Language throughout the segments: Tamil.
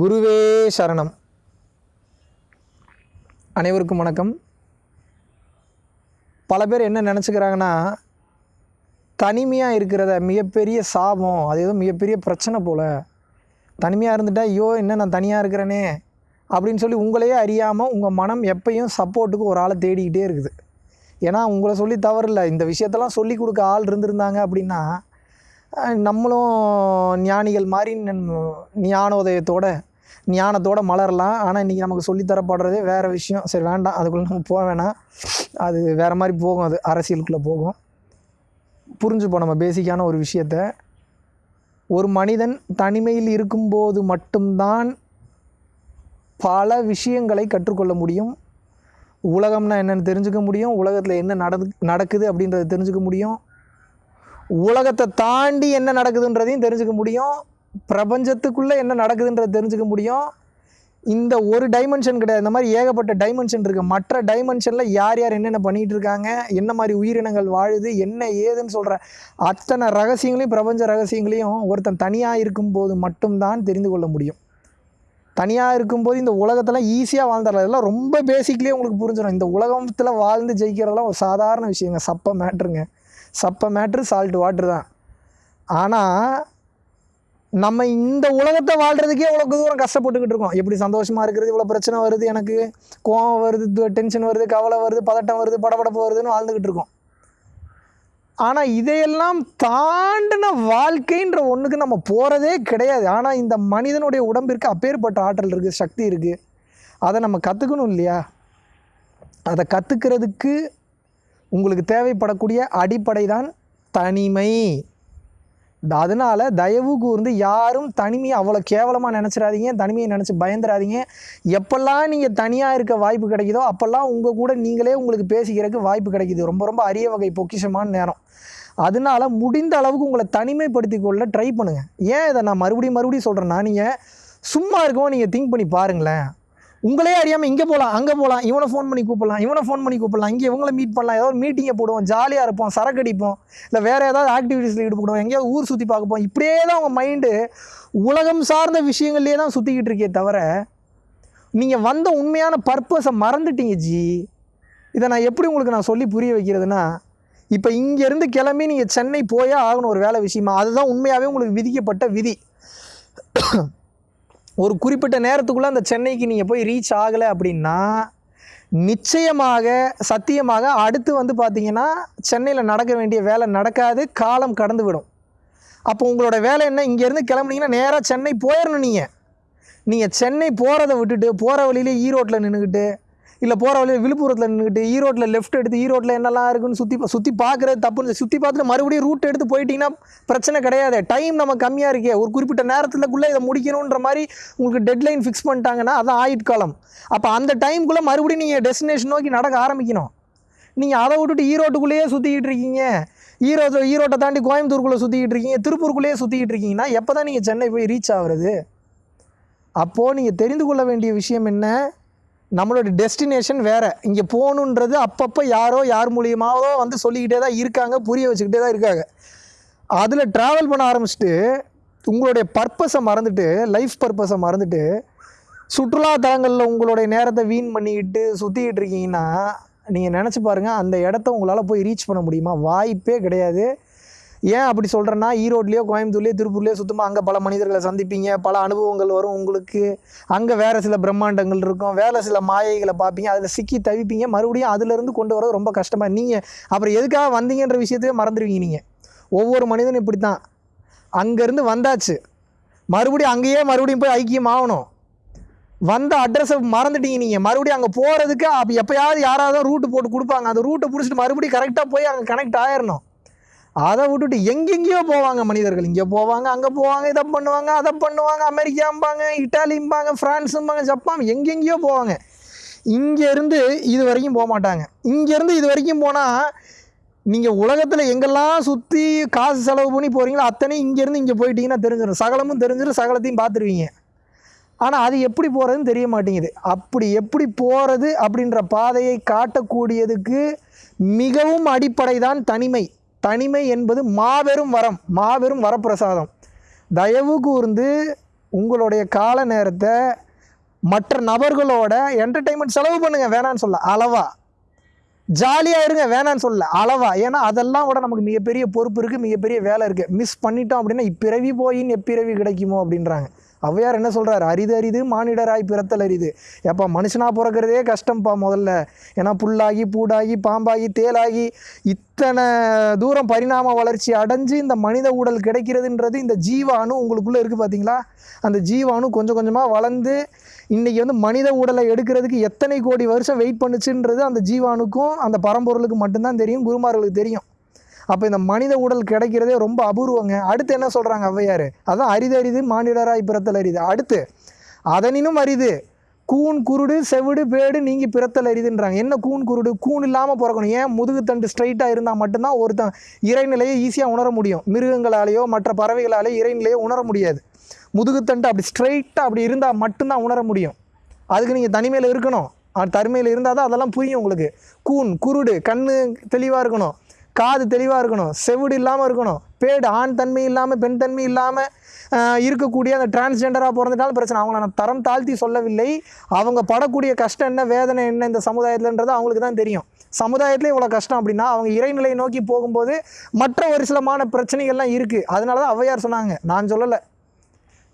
குருவே சரணம். அனைவருக்கும் வணக்கம். பல பேர் என்ன நினச்சிக்கிறாங்கன்னா தனிமையாக இருக்கிறத மிகப்பெரிய சாபம் அது ஏதோ மிகப்பெரிய பிரச்சனை போல். தனிமையாக இருந்துட்டால் ஐயோ என்ன நான் தனியாக இருக்கிறேனே அப்படின்னு சொல்லி உங்களையே அறியாமல் உங்கள் மனம் எப்பயும் சப்போர்ட்டுக்கு ஒரு ஆளை தேடிக்கிட்டே இருக்குது. ஏன்னா உங்களை சொல்லி தவறில்லை. இந்த விஷயத்தெல்லாம் சொல்லி கொடுக்க ஆள் இருந்திருந்தாங்க அப்படின்னா நம்மளும் ஞானிகள் மாதிரி ஞானோதயத்தோடு ஞானத்தோட மலரலாம். ஆனால் இன்றைக்கி நமக்கு சொல்லித்தரப்படுறதே வேறு விஷயம். சரி வேண்டாம். அதுக்குள்ளே நம்ம போக வேணாம். அது வேறு மாதிரி போகும். அது அரசியலுக்குள்ளே போகும். புரிஞ்சுப்போம் நம்ம பேசிக்கான ஒரு விஷயத்த. ஒரு மனிதன் தனிமையில் இருக்கும்போது மட்டும்தான் பல விஷயங்களை கற்றுக்கொள்ள முடியும். உலகம்னா என்னென்னு தெரிஞ்சுக்க முடியும். உலகத்தில் என்ன நடந்து நடக்குது அப்படின்றத தெரிஞ்சுக்க முடியும். உலகத்தை தாண்டி என்ன நடக்குதுன்றதையும் தெரிஞ்சுக்க முடியும். பிரபஞ்சத்துக்குள்ளே என்ன நடக்குதுன்றதை தெரிஞ்சுக்க முடியும். இந்த ஒரு டைமென்ஷன் கிடையாது. இந்த மாதிரி ஏகப்பட்ட டைமென்ஷன் இருக்குது மற்ற டைமென்ஷனில் யார் யார் என்னென்ன பண்ணிகிட்டு இருக்காங்க என்ன மாதிரி உயிரினங்கள் வாழுது என்ன ஏதுன்னு சொல்கிற அத்தனை ரகசியங்களையும் பிரபஞ்ச ரகசியங்களையும் ஒருத்தன் தனியாக இருக்கும்போது மட்டும்தான் தெரிந்து கொள்ள முடியும். தனியாக இருக்கும்போது இந்த உலகத்தில் ஈஸியாக வாழ்ந்துடலாம். இதெல்லாம் ரொம்ப பேசிக்லேயே உங்களுக்கு புரிஞ்சிடும். இந்த உலகத்தில் வாழ்ந்து ஜெயிக்கிறதெல்லாம் ஒரு சாதாரண விஷயங்க. சப்ப மேட்ருங்க சப்ப மேட்ரு சால்ட் வாட்ரு தான். ஆனால் நம்ம இந்த உலகத்தை வாழ்கிறதுக்கே இவ்வளோ தூரம் கஷ்டப்பட்டுக்கிட்டு இருக்கோம். எப்படி சந்தோஷமாக இருக்கிறது இவ்வளோ பிரச்சனை வருது எனக்கு? கோவம் வருது டென்ஷன் வருது கவலை வருது பதட்டம் வருது படபடப்பு வருதுன்னு வாழ்ந்துக்கிட்டு இருக்கோம். ஆனால் இதையெல்லாம் தாண்டின வாழ்க்கைன்ற ஒன்றுக்கு நம்ம போகிறதே கிடையாது. ஆனால் இந்த மனிதனுடைய உடம்பிற்கு அப்பேற்பட்ட ஆற்றல் இருக்குது சக்தி இருக்குது அதை நம்ம கற்றுக்கணும் இல்லையா? அதை கற்றுக்கிறதுக்கு உங்களுக்கு தேவைப்படக்கூடிய அடிப்படை தான் தனிமை. அதனால் தயவு கூர்ந்து யாரும் தனிமையை அவ்வளோ கேவலமாக நினச்சிடாதீங்க தனிமையை நினச்சி பயந்துடாதீங்க எப்பெல்லாம் நீங்கள் தனியாக இருக்க வாய்ப்பு கிடைக்குதோ அப்போல்லாம் உங்கள் கூட நீங்களே உங்களுக்கு பேசிக்கிறதுக்கு வாய்ப்பு கிடைக்குது. ரொம்ப ரொம்ப அரிய வகை பொக்கிஷமான நேரம். அதனால முடிந்த அளவுக்கு உங்களை தனிமைப்படுத்தி கொள்ள ட்ரை பண்ணுங்கள் ஏன் இதை நான் மறுபடியும் மறுபடியும் சொல்கிறேன்னா நீங்கள் சும்மா இருக்கவும் நீங்கள் திங்க் பண்ணி பாருங்களேன். உங்களே அறியாமல் இங்கே போகலாம் அங்கே போகலாம் இவனை ஃபோன் பண்ணி கூப்பிடலாம் இவனை ஃபோன் பண்ணி கூப்பிடலாம் இங்கே இவங்கள மீட் பண்ணலாம் ஏதோ ஒரு மீட்டிங்கை போடுவோம் ஜாலியாக இருப்போம் சரக்கு அடிப்போம் இல்லை வேறு ஏதாவது ஆக்டிவிட்டீஸில் ஈடுபடுவோம் எங்கேயாவது ஊர் சுற்றி பார்க்கப்போம் இப்படியே தான் உங்கள் மைண்டு உலகம் சார்ந்த விஷயங்கள்லேயே தான் சுற்றிக்கிட்டு இருக்கே தவிர நீங்கள் வந்த உண்மையான பர்பஸை மறந்துட்டீங்க ஜி. இதை நான் எப்படி உங்களுக்கு நான் சொல்லி புரிய வைக்கிறதுனா இப்போ இங்கேருந்து கிளம்பி நீங்கள் சென்னை போயே ஆகணும் ஒரு வேலை விஷயமா அதுதான் உண்மையாகவே உங்களுக்கு விதிக்கப்பட்ட விதி. ஒரு குறிப்பிட்ட நேரத்துக்குள்ளே அந்த சென்னைக்கு நீங்கள் போய் ரீச் ஆகலை அப்படின்னா நிச்சயமாக சத்தியமாக அடுத்து வந்து பார்த்தீங்கன்னா சென்னையில் நடக்க வேண்டிய வேலை நடக்காது காலம் கடந்து விடும். அப்போ உங்களோட வேலை என்ன? இங்கேருந்து கிளம்புனீங்கன்னா நேராக சென்னை போயிடணும் நீங்கள் நீங்கள் சென்னை போகிறத விட்டுட்டு போகிற வழியிலே ஈரோட்டில் நின்றுக்கிட்டு இல்லை போகிற வழியில் விழுப்புரத்தில் நின்றுக்கிட்டு ஈரோட்டில் லெஃப்ட் எடுத்து ஈரோட்டில் என்னெல்லாம் இருக்குன்னு சுற்றி சுற்றி பார்க்குறது தப்புன்னு சுற்றி பார்த்துட்டு மறுபடியும் ரூட் எடுத்து போயிட்டீங்கன்னா பிரச்சனை கிடையாது. டைம் நம்ம கம்மியாக இருக்கே. ஒரு குறிப்பிட்ட நேரத்துக்குள்ளே இதை முடிக்கணுன்ற மாதிரி உங்களுக்கு டெட்லைன் ஃபிக்ஸ் பண்ணிட்டாங்கன்னா அதான் ஆயுட்காலம் அப்போ அந்த டைமுக்குள்ளே மறுபடியும் நீங்கள் டெஸ்டினேஷன் நோக்கி நடக்க ஆரம்பிக்கணும். நீங்கள் அதை விட்டுட்டு ஈரோட்டுக்குள்ளேயே சுற்றிக்கிட்டு இருக்கீங்க. ஈரோடு ஈரோட்டை தாண்டி கோயம்புத்தூருக்குள்ளே சுற்றிக்கிட்டு இருக்கீங்க. திருப்பூருக்குள்ளேயே சுற்றிக்கிட்டு இருக்கீங்கன்னா எப்போ தான் நீங்கள் சென்னை போய் ரீச் ஆகுறது? அப்போது நீங்கள் தெரிந்து கொள்ள வேண்டிய விஷயம் என்ன? நம்மளோட டெஸ்டினேஷன் வேறு. இங்கே போகணுன்றது அப்பப்போ யாரோ யார் மூலியமாவோ வந்து சொல்லிக்கிட்டே தான் இருக்காங்க புரிய வச்சுக்கிட்டே தான் இருக்காங்க. அதில் ட்ராவல் பண்ண ஆரம்பிச்சுட்டு உங்களுடைய பர்பஸை மறந்துட்டு லைஃப் பர்பஸை மறந்துட்டு சுற்றுலா தலங்களில் உங்களுடைய நேரத்தை வீண் பண்ணிக்கிட்டு சுற்றிக்கிட்டு இருக்கீங்கன்னா நீங்கள் நினச்சி பாருங்கள் அந்த இடத்த உங்களால் போய் ரீச் பண்ண முடியுமா? வாய்ப்பே கிடையாது. ஏன் அப்படி சொல்கிறேன்னா ஈரோட்லேயோ கோயம்புத்தூர்லேயோ திருப்பூர்லேயோ சுத்தமாக அங்கே பல மனிதர்களை சந்திப்பீங்க பல அனுபவங்கள் வரும் உங்களுக்கு. அங்கே வேறு சில பிரம்மாண்டங்கள் இருக்கும் வேறு சில மாயைகளை பார்ப்பீங்க அதில் சிக்கி தவிப்பீங்க மறுபடியும் அதுலேருந்து கொண்டு வரது ரொம்ப கஷ்டமாக நீங்கள் அப்புறம் எதுக்காக வந்தீங்கன்ற விஷயத்தையே மறந்துடுவீங்க நீங்கள் ஒவ்வொரு மனிதனும் இப்படி தான் அங்கேருந்து வந்தாச்சு. மறுபடியும் அங்கேயே மறுபடியும் போய் ஐக்கியம் ஆகணும். வந்த அட்ரஸை மறந்துட்டீங்க நீங்கள் மறுபடியும் அங்கே போகிறதுக்கு அப்போ எப்போயாவது யாராவது ரூட்டு போட்டு கொடுப்பாங்க. அந்த ரூட்டை பிடிச்சிட்டு மறுபடியும் கரெக்டாக போய் அங்கே கனெக்ட் ஆயிடணும் அதை விட்டுட்டு எங்கெங்கேயோ போவாங்க மனிதர்கள். இங்கே போவாங்க அங்கே போவாங்க இதை பண்ணுவாங்க அதை பண்ணுவாங்க அமெரிக்காம்பாங்க இட்டாலியும்பாங்க ஃப்ரான்ஸும்பாங்க ஜப்பான் எங்கெங்கேயோ போவாங்க. இங்கேருந்து இது வரைக்கும் போக மாட்டாங்க. இங்கேருந்து இது வரைக்கும் போனால் நீங்கள் உலகத்தில் எங்கெல்லாம் சுற்றி காசு செலவு பண்ணி போகிறீங்களோ அத்தனையும் இங்கேருந்து இங்கே போயிட்டீங்கன்னா தெரிஞ்சிடும் சகலமும் தெரிஞ்சிடும் சகலத்தையும் பார்த்துருவீங்க. ஆனால் அது எப்படி போகிறதுன்னு தெரிய மாட்டேங்குது. அப்படி எப்படி போகிறது அப்படின்ற பாதையை காட்டக்கூடியதுக்கு மிகவும் அடிப்படை தான் தனிமை. தனிமை என்பது மாபெரும் வரம் மாபெரும் வரப்பிரசாதம். தயவு கூர்ந்து உங்களுடைய கால நேரத்தை மற்ற நபர்களோட என்டர்டெயின்மெண்ட் செலவு பண்ணுங்கள் வேணான்னு சொல்ல. அளவா. ஜாலியாக இருங்க வேணான்னு சொல்ல. அளவா. ஏன்னா அதெல்லாம் கூட நமக்கு மிகப்பெரிய பொறுப்பு இருக்குது மிகப்பெரிய வேலை இருக்குது மிஸ் பண்ணிட்டோம் அப்படின்னா இப்பிறவி போயின்னு எப்பிறவி கிடைக்குமோ அப்படின்றாங்க. ஔவையார் என்ன சொல்கிறார் அரிது அரிது மானிடராய் பிறத்தல் அரிது. ஏப்பா மனுஷனாக பிறக்கிறதே கஷ்டம்ப்பா முதல்ல. ஏன்னா புல்லாகி பூடாகி பாம்பாகி தேலாகி இத்தனை தூரம் பரிணாம வளர்ச்சி அடைஞ்சு இந்த மனித உடல் கிடைக்கிறதுன்றது இந்த ஜீவாணு உங்களுக்குள்ளே இருக்குது பார்த்தீங்களா அந்த ஜீவாணு கொஞ்சம் கொஞ்சமாக வளர்ந்து இன்றைக்கி வந்து மனித உடலை எடுக்கிறதுக்கு எத்தனை கோடி வருஷம் வெயிட் பண்ணுச்சுன்றது அந்த ஜீவானுக்கும் அந்த பரம்பொருளுக்கு மட்டும்தான் தெரியும் குருமார்களுக்கு தெரியும். அப்போ இந்த மனித உடல் கிடைக்கிறதே ரொம்ப அபூர்வங்க. அடுத்து என்ன சொல்கிறாங்க ஔவையார்? அதான் அரிது அரிது மானிடராய் பிறத்தல் அரிது. அடுத்து அதனினும் அரிது கூன் குருடு செவிடு பேடு நீங்கள் பிறத்தல் அரிதுன்றாங்க. என்ன கூன் குருடு? கூன் இல்லாமல் பிறக்கணும். ஏன்? முதுகு தண்டு ஸ்ட்ரைட்டாக இருந்தால் மட்டும்தான் ஒருத்தன் இறைநிலையை ஈஸியாக உணர முடியும். மிருகங்களாலேயோ மற்ற பறவைகளாலேயோ இறைநிலையை உணர முடியாது. முதுகுத்தண்டு அப்படி ஸ்ட்ரைட்டாக அப்படி இருந்தால் மட்டும்தான் உணர முடியும். அதுக்கு நீங்கள் தனிமையில் இருக்கணும். தருமையில் தனிமையில் இருந்தால் தான் அதெல்லாம் புரியும் உங்களுக்கு. கூன் குருடு கண் தெளிவாக இருக்கணும். காது தெளிவாக இருக்கணும் செவிடு இல்லாமல் இருக்கணும். பேடு ஆண் தன்மை இல்லாமல் பெண் தன்மை இல்லாமல் இருக்கக்கூடிய அந்த டிரான்ஸ்ஜெண்டராக பிறந்துட்டாலும் பிரச்சனை. அவங்கள நான் தரம் தாழ்த்தி சொல்லவில்லை. அவங்க படக்கூடிய கஷ்டம் என்ன வேதனை என்ன இந்த சமுதாயத்தில்ன்றது அவங்களுக்கு தான் தெரியும். சமுதாயத்திலே இவ்வளோ கஷ்டம் அப்படின்னா அவங்க இறைநிலையை நோக்கி போகும்போது மற்ற ஒரு சிலமான பிரச்சனைகள்லாம் இருக்குது அதனால தான் ஔவையார் சொன்னாங்க. நான் சொல்லலை.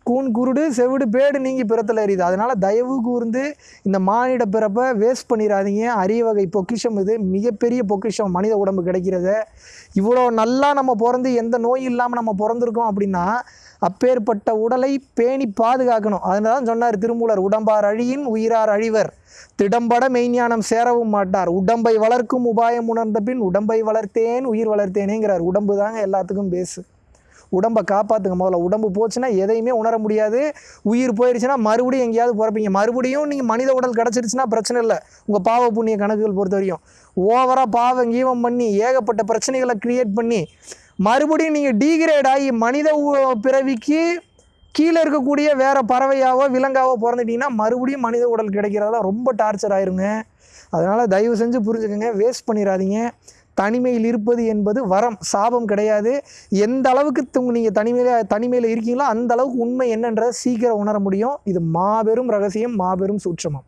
கூன் குருடு செவிடு பேடு நீங்கி பிறத்தில் எறியுது அதனால் தயவு கூர்ந்து இந்த மானிட பிறப்பை வேஸ்ட் பண்ணிடாதீங்க அரிய வகை பொக்கிஷம் இது. மிகப்பெரிய பொக்கிஷம். மனித உடம்பு கிடைக்கிறத. இவ்வளோ நல்லா நம்ம பிறந்து எந்த நோய் இல்லாமல் நம்ம பிறந்திருக்கோம் அப்படின்னா அப்பேற்பட்ட உடலை பேணி பாதுகாக்கணும். அதனால தான் சொன்னார் திருமூலர் உடம்பார் அழியின் உயிரார் அழிவர். திடம்பட மெய்ஞானம் சேரவும் மாட்டார். உடம்பை வளர்க்கும் உபாயம் உணர்ந்த பின் உடம்பை வளர்த்தேன் உயிர் வளர்த்தேனேங்கிறார். உடம்பு தாங்க எல்லாத்துக்கும் பேசு உடம்பை காப்பாற்றுங்க முதல்ல. உடம்பு போச்சுன்னா எதையுமே உணர முடியாது. உயிர் போயிடுச்சுன்னா மறுபடியும் எங்கேயாவது பிறப்பீங்க. மறுபடியும் நீங்கள் மனித உடல் கிடச்சிருச்சுன்னா பிரச்சனை இல்லை. உங்கள் பாவ புண்ணிய கணக்குகள் பொறுத்த வரையும். ஓவராக பாவம் கீவம் பண்ணி ஏகப்பட்ட பிரச்சனைகளை க்ரியேட் பண்ணி மறுபடியும் நீங்கள் டீக்ரேட் ஆகி மனித உ- பிறவிக்கு கீழே இருக்கக்கூடிய வேறு பறவையாவோ விலங்காவோ பிறந்துட்டிங்கன்னா மறுபடியும் மனித உடல் கிடைக்கிறதா ரொம்ப டார்ச்சர் ஆயிருங்க. அதனால் தயவு செஞ்சு புரிஞ்சுக்கோங்க. வேஸ்ட் பண்ணிடாதீங்க. தனிமையில் இருப்பது என்பது வரம் சாபம் கிடையாது. எந்த அளவுக்கு நீங்கள் தனிமையில் தனிமையில் இருக்கீங்களோ அந்த அளவுக்கு உண்மை என்னன்றதை சீக்கிரம் உணர முடியும். இது மாபெரும் ரகசியம் மாபெரும் சூட்சமம்.